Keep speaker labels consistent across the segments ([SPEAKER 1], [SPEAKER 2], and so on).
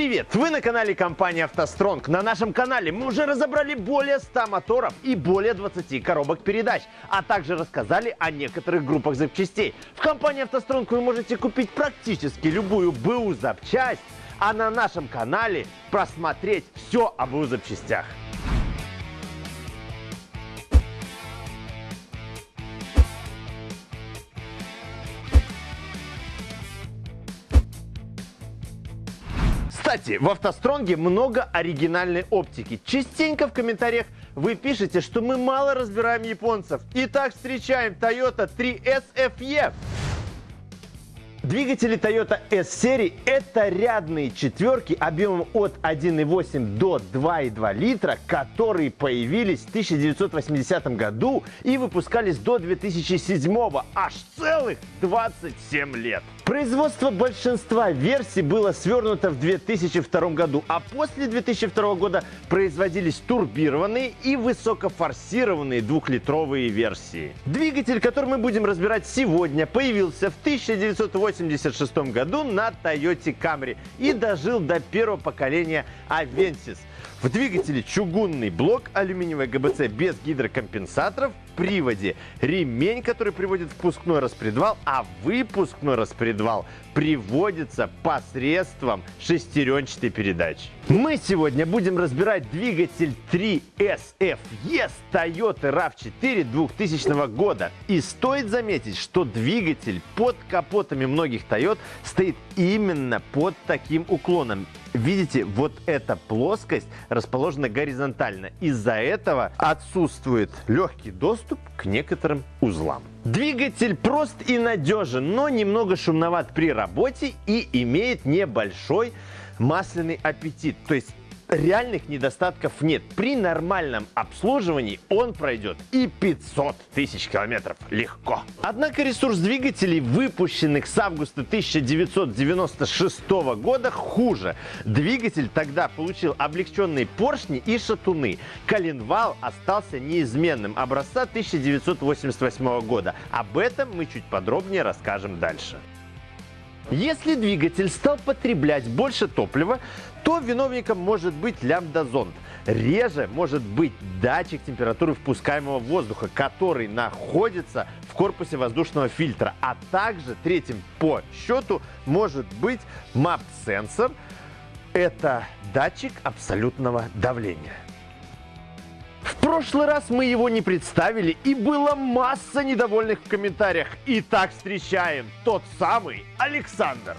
[SPEAKER 1] Привет! Вы на канале компании «АвтоСтронг». На нашем канале мы уже разобрали более 100 моторов и более 20 коробок передач, а также рассказали о некоторых группах запчастей. В компании «АвтоСтронг» вы можете купить практически любую БУ запчасть, а на нашем канале просмотреть все об БУ запчастях. Кстати, в автостронге много оригинальной оптики. Частенько в комментариях вы пишете, что мы мало разбираем японцев. Итак, встречаем Toyota 3S FE. Двигатели Toyota S-серии – это рядные четверки объемом от 1,8 до 2,2 литра, которые появились в 1980 году и выпускались до 2007 аж целых 27 лет. Производство большинства версий было свернуто в 2002 году, а после 2002 года производились турбированные и высокофорсированные двухлитровые версии. Двигатель, который мы будем разбирать сегодня, появился в 1986 году на Toyota Camry и дожил до первого поколения Avensis. В двигателе чугунный блок, алюминиевая ГБЦ без гидрокомпенсаторов, приводе ремень, который приводит впускной распредвал, а выпускной распредвал приводится посредством шестеренчатой передачи. Мы сегодня будем разбирать двигатель 3SFE с Toyota RAV4 2000 года. И стоит заметить, что двигатель под капотами многих Toyota стоит именно под таким уклоном. Видите, вот эта плоскость расположена горизонтально. Из-за этого отсутствует легкий доступ к некоторым узлам. Двигатель прост и надежен, но немного шумноват при работе и имеет небольшой масляный аппетит. То есть реальных недостатков нет. При нормальном обслуживании он пройдет и 500 тысяч километров легко. Однако ресурс двигателей, выпущенных с августа 1996 года, хуже. Двигатель тогда получил облегченные поршни и шатуны. Коленвал остался неизменным образца 1988 года. Об этом мы чуть подробнее расскажем дальше. Если двигатель стал потреблять больше топлива, то виновником может быть лямбда-зонд. Реже может быть датчик температуры впускаемого воздуха, который находится в корпусе воздушного фильтра. А также третьим по счету может быть MAP-сенсор. Это датчик абсолютного давления. Прошлый раз мы его не представили, и было масса недовольных в комментариях. Итак, встречаем тот самый Александр.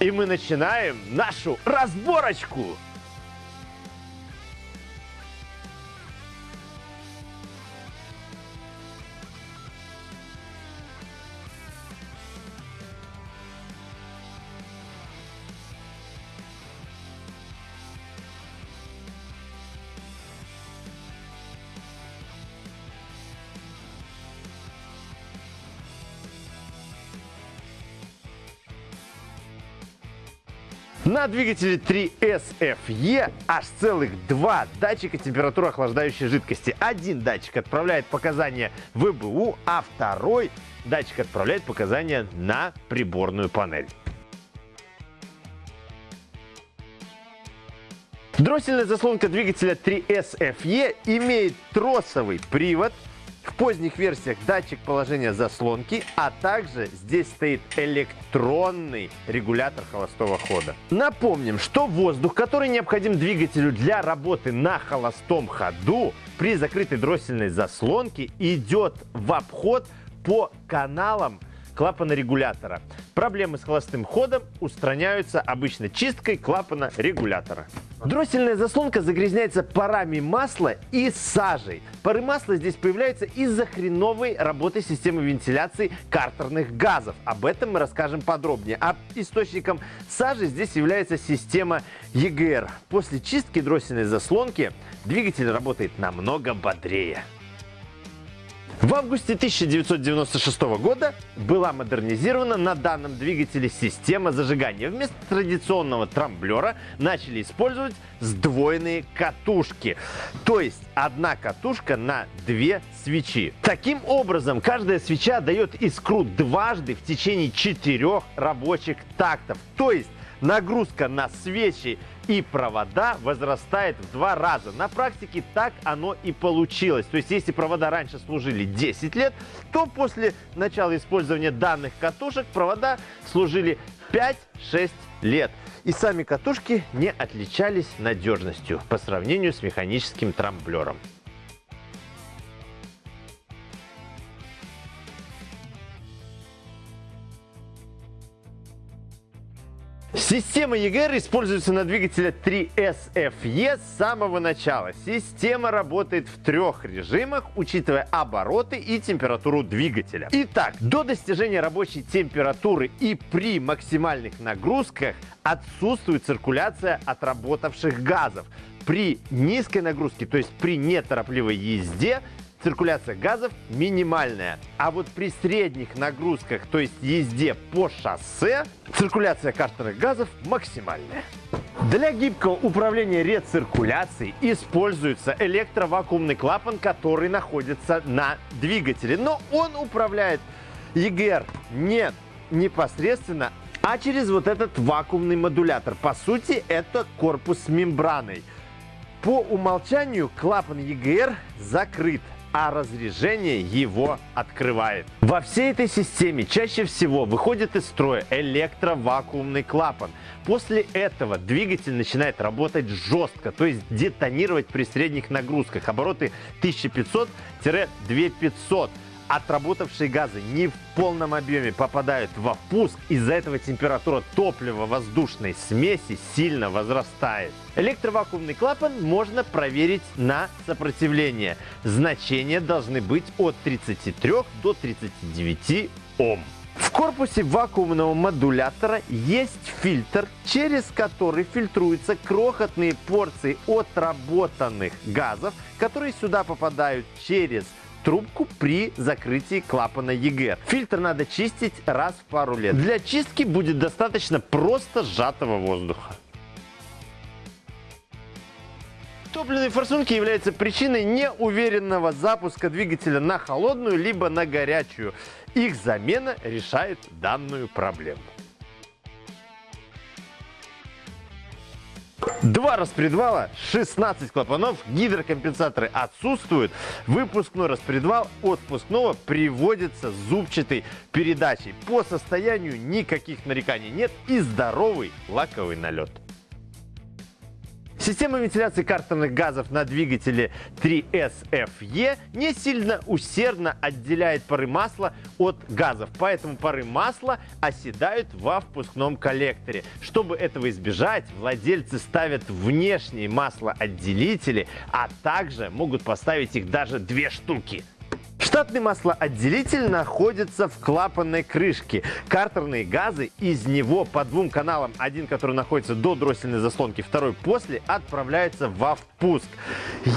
[SPEAKER 1] И мы начинаем нашу разборочку. На двигателе 3SFE аж целых два датчика температуры охлаждающей жидкости. Один датчик отправляет показания в ВБУ, а второй датчик отправляет показания на приборную панель. Дроссельная заслонка двигателя 3SFE имеет тросовый привод поздних версиях датчик положения заслонки, а также здесь стоит электронный регулятор холостого хода. Напомним, что воздух, который необходим двигателю для работы на холостом ходу, при закрытой дроссельной заслонке идет в обход по каналам клапана регулятора. Проблемы с холостым ходом устраняются обычно чисткой клапана регулятора. Дроссельная заслонка загрязняется парами масла и сажей. Пары масла здесь появляются из-за хреновой работы системы вентиляции картерных газов. Об этом мы расскажем подробнее. А источником сажи здесь является система EGR. После чистки дроссельной заслонки двигатель работает намного бодрее. В августе 1996 года была модернизирована на данном двигателе система зажигания. Вместо традиционного трамблера начали использовать сдвоенные катушки. То есть одна катушка на две свечи. Таким образом, каждая свеча дает искру дважды в течение четырех рабочих тактов. То есть нагрузка на свечи и провода возрастает в два раза. На практике так оно и получилось. То есть, если провода раньше служили 10 лет, то после начала использования данных катушек провода служили 5-6 лет. И сами катушки не отличались надежностью по сравнению с механическим трамблером. Система EGR используется на двигателе 3SFE с самого начала. Система работает в трех режимах, учитывая обороты и температуру двигателя. Итак, до достижения рабочей температуры и при максимальных нагрузках отсутствует циркуляция отработавших газов. При низкой нагрузке, то есть при неторопливой езде, циркуляция газов минимальная. А вот при средних нагрузках, то есть езде по шоссе, циркуляция картерных газов максимальная. Для гибкого управления рециркуляцией используется электровакуумный клапан, который находится на двигателе. Но он управляет EGR не непосредственно, а через вот этот вакуумный модулятор. По сути, это корпус с мембраной. По умолчанию клапан EGR закрыт а разрежение его открывает. Во всей этой системе чаще всего выходит из строя электровакуумный клапан. После этого двигатель начинает работать жестко, то есть детонировать при средних нагрузках. Обороты 1500-2500 отработавшие газы не в полном объеме попадают во впуск, из-за этого температура топлива-воздушной смеси сильно возрастает. Электровакуумный клапан можно проверить на сопротивление. Значения должны быть от 33 до 39 Ом. В корпусе вакуумного модулятора есть фильтр, через который фильтруются крохотные порции отработанных газов, которые сюда попадают через трубку при закрытии клапана ЕГР. Фильтр надо чистить раз в пару лет. Для чистки будет достаточно просто сжатого воздуха. Топливные форсунки являются причиной неуверенного запуска двигателя на холодную либо на горячую. Их замена решает данную проблему. Два распредвала, 16 клапанов, гидрокомпенсаторы отсутствуют. Выпускной распредвал от впускного приводится зубчатой передачей. По состоянию никаких нареканий нет и здоровый лаковый налет. Система вентиляции картерных газов на двигателе 3SFE не сильно усердно отделяет пары масла от газов, поэтому пары масла оседают во впускном коллекторе. Чтобы этого избежать, владельцы ставят внешние маслоотделители, а также могут поставить их даже две штуки. Штатный маслоотделитель находится в клапанной крышке. Картерные газы из него по двум каналам, один, который находится до дроссельной заслонки, второй после, отправляются во впуск.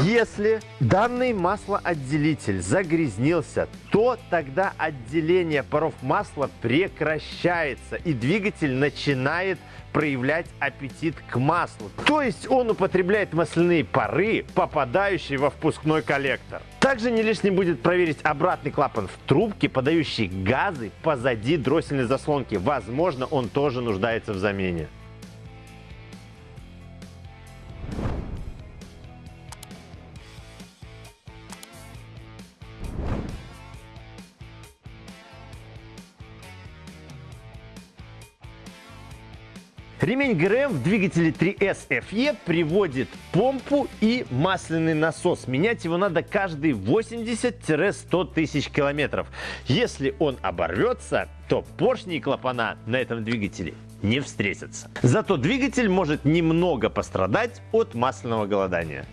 [SPEAKER 1] Если данный маслоотделитель загрязнился, то тогда отделение паров масла прекращается и двигатель начинает проявлять аппетит к маслу. То есть он употребляет масляные пары, попадающие во впускной коллектор. Также не лишним будет проверить обратный клапан в трубке, подающий газы позади дроссельной заслонки. Возможно, он тоже нуждается в замене. Ремень ГРМ в двигателе 3S FE приводит помпу и масляный насос. Менять его надо каждые 80-100 тысяч километров. Если он оборвется, то поршни и клапана на этом двигателе не встретятся. Зато двигатель может немного пострадать от масляного голодания.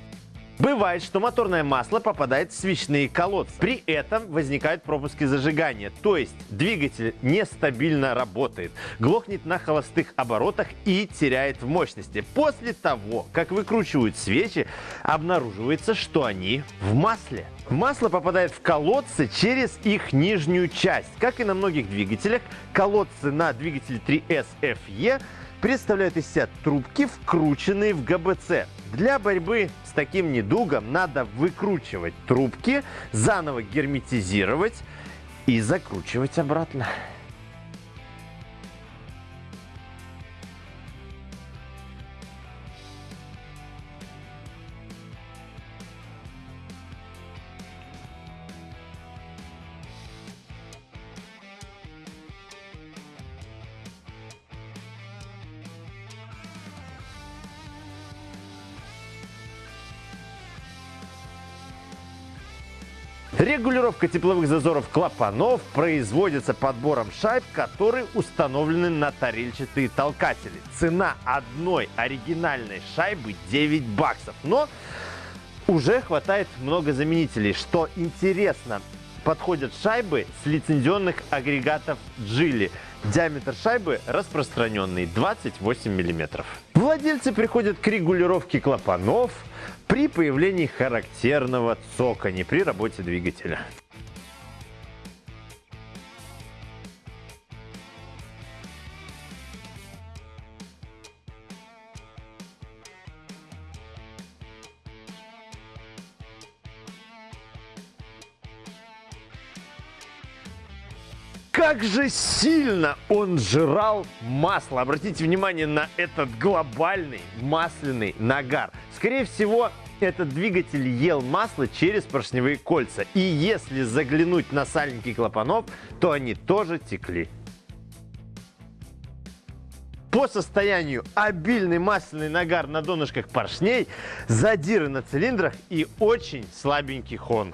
[SPEAKER 1] Бывает, что моторное масло попадает в свечные колодцы. При этом возникают пропуски зажигания, то есть двигатель нестабильно работает, глохнет на холостых оборотах и теряет в мощности. После того, как выкручивают свечи, обнаруживается, что они в масле. Масло попадает в колодцы через их нижнюю часть. Как и на многих двигателях, колодцы на двигателе 3S FE представляют из себя трубки, вкрученные в ГБЦ. Для борьбы с таким недугом надо выкручивать трубки, заново герметизировать и закручивать обратно. Регулировка тепловых зазоров клапанов производится подбором шайб, которые установлены на тарельчатые толкатели. Цена одной оригинальной шайбы 9 баксов. Но уже хватает много заменителей. Что интересно, подходят шайбы с лицензионных агрегатов Джили. Диаметр шайбы распространенный 28 мм. Владельцы приходят к регулировке клапанов при появлении характерного цокани при работе двигателя. Как же сильно он жрал масло. Обратите внимание на этот глобальный масляный нагар. Скорее всего, этот двигатель ел масло через поршневые кольца. И если заглянуть на сальники клапанов, то они тоже текли. По состоянию обильный масляный нагар на донышках поршней, задиры на цилиндрах и очень слабенький хон.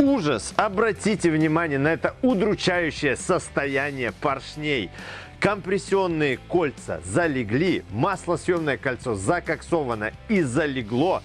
[SPEAKER 1] Ужас! Обратите внимание на это удручающее состояние поршней. Компрессионные кольца залегли, маслосъемное кольцо закоксовано и залегло,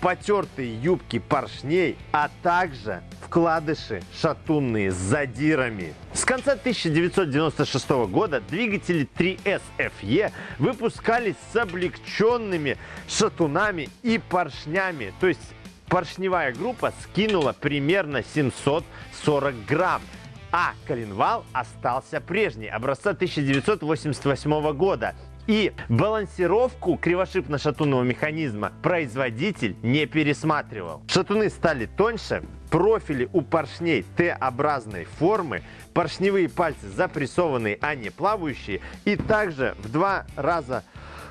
[SPEAKER 1] потертые юбки поршней, а также вкладыши шатунные с задирами. С конца 1996 года двигатели 3SFE выпускались с облегченными шатунами и поршнями, то есть поршневая группа скинула примерно 740 грамм. А коленвал остался прежний, образца 1988 года. И балансировку кривошипно-шатунного механизма производитель не пересматривал. Шатуны стали тоньше, профили у поршней Т-образной формы, поршневые пальцы запрессованные, а не плавающие, и также в два раза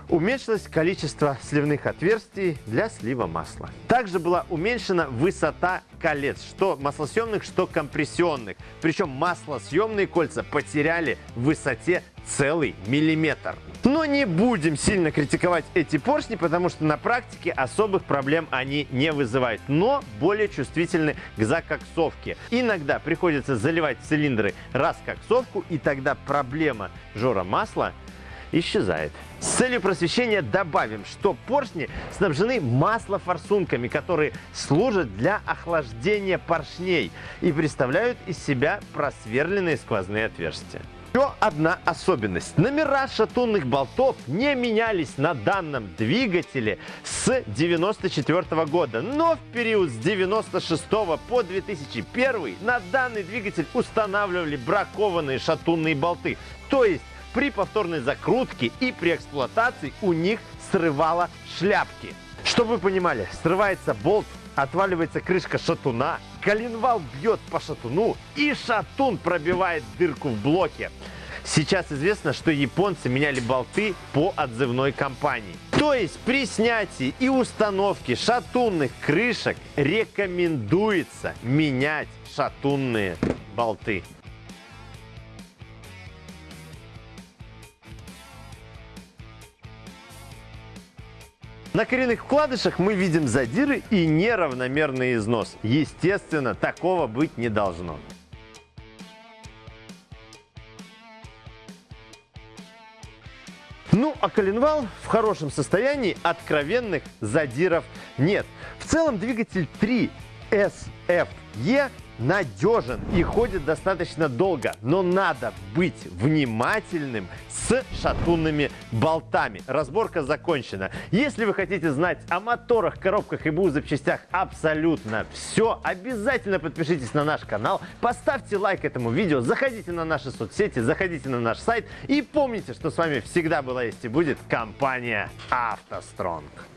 [SPEAKER 1] Уменьшилось количество сливных отверстий для слива масла. Также была уменьшена высота колец, что маслосъемных, что компрессионных. Причем маслосъемные кольца потеряли в высоте целый миллиметр. Но не будем сильно критиковать эти поршни, потому что на практике особых проблем они не вызывают, но более чувствительны к закоксовке. Иногда приходится заливать цилиндры раскоксовку, и тогда проблема жора масла исчезает. С целью просвещения добавим, что поршни снабжены маслофорсунками, которые служат для охлаждения поршней и представляют из себя просверленные сквозные отверстия. Еще одна особенность. Номера шатунных болтов не менялись на данном двигателе с 94 года. Но в период с 96 по 2001 на данный двигатель устанавливали бракованные шатунные болты. То есть при повторной закрутке и при эксплуатации у них срывало шляпки. Чтобы вы понимали, срывается болт, отваливается крышка шатуна, коленвал бьет по шатуну и шатун пробивает дырку в блоке. Сейчас известно, что японцы меняли болты по отзывной компании. То есть при снятии и установке шатунных крышек рекомендуется менять шатунные болты. На коренных вкладышах мы видим задиры и неравномерный износ. Естественно, такого быть не должно. Ну, а коленвал в хорошем состоянии, откровенных задиров нет. В целом двигатель 3 SFE надежен и ходит достаточно долго, но надо быть внимательным с шатунными болтами. Разборка закончена. Если вы хотите знать о моторах, коробках и БУ запчастях абсолютно все, обязательно подпишитесь на наш канал, поставьте лайк этому видео, заходите на наши соцсети, заходите на наш сайт и помните, что с вами всегда была есть и будет компания «АвтоСтронг».